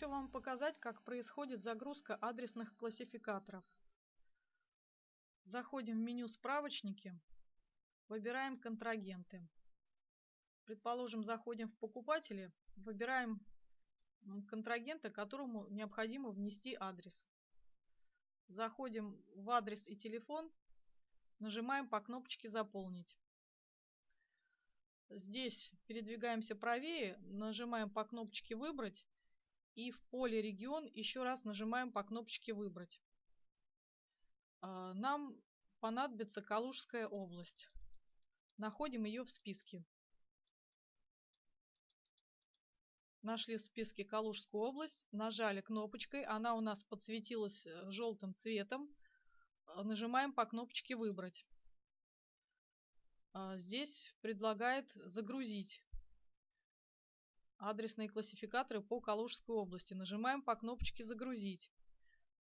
вам показать, как происходит загрузка адресных классификаторов. Заходим в меню «Справочники», выбираем «Контрагенты». Предположим, заходим в «Покупатели», выбираем контрагента, которому необходимо внести адрес. Заходим в адрес и телефон, нажимаем по кнопочке «Заполнить». Здесь передвигаемся правее, нажимаем по кнопочке «Выбрать» и в поле «Регион» еще раз нажимаем по кнопочке «Выбрать». А, нам понадобится Калужская область. Находим ее в списке. Нашли в списке Калужскую область, нажали кнопочкой, она у нас подсветилась э, желтым цветом. А, нажимаем по кнопочке «Выбрать». А, здесь предлагает загрузить адресные классификаторы по Калужской области. Нажимаем по кнопочке «Загрузить».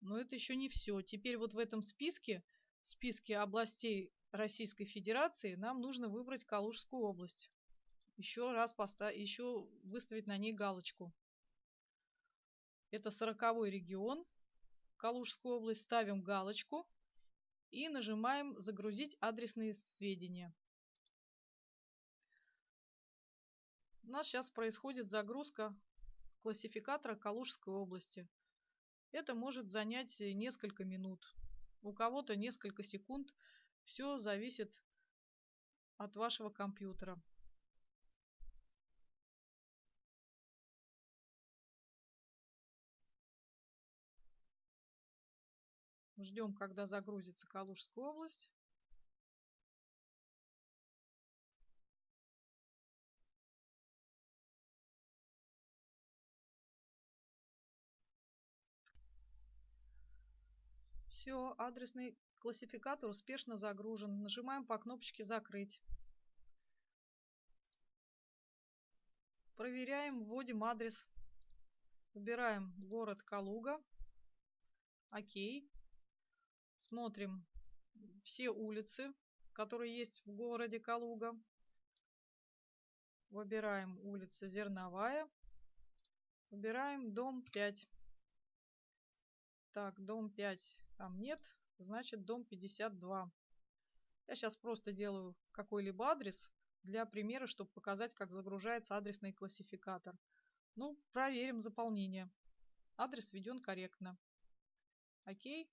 Но это еще не все. Теперь вот в этом списке, в списке областей Российской Федерации, нам нужно выбрать Калужскую область. Еще раз поставить, еще выставить на ней галочку. Это сороковой регион, Калужскую область. Ставим галочку и нажимаем «Загрузить адресные сведения». У нас сейчас происходит загрузка классификатора Калужской области. Это может занять несколько минут, у кого-то несколько секунд. Все зависит от вашего компьютера. Ждем, когда загрузится Калужская область. Все, адресный классификатор успешно загружен. Нажимаем по кнопочке «Закрыть». Проверяем, вводим адрес. Выбираем город Калуга. Окей. Смотрим все улицы, которые есть в городе Калуга. Выбираем улица Зерновая. Выбираем дом 5. Так, дом 5 там нет, значит дом 52. Я сейчас просто делаю какой-либо адрес для примера, чтобы показать, как загружается адресный классификатор. Ну, проверим заполнение. Адрес введен корректно. Окей.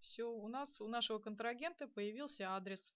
Все, у нас, у нашего контрагента появился адрес.